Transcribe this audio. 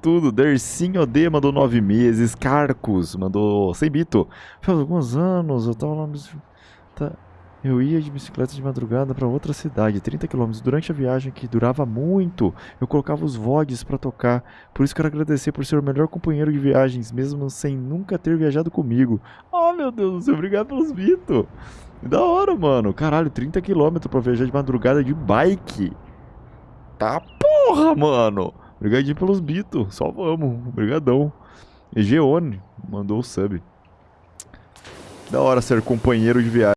tudo. Dercinho D mandou nove meses. Carcos mandou 100 bito. Faz alguns anos, eu tava lá... Tá. Eu ia de bicicleta de madrugada para outra cidade, 30 km. Durante a viagem, que durava muito, eu colocava os vlogs para tocar. Por isso quero agradecer por ser o melhor companheiro de viagens, mesmo sem nunca ter viajado comigo. Oh, meu Deus do céu, obrigado pelos bitos. Da hora, mano. Caralho, 30 km para viajar de madrugada de bike. Tá porra, mano. Obrigadinho pelos bitos. Só vamos. Obrigadão. Egeone mandou o sub. Da hora ser companheiro de viagem.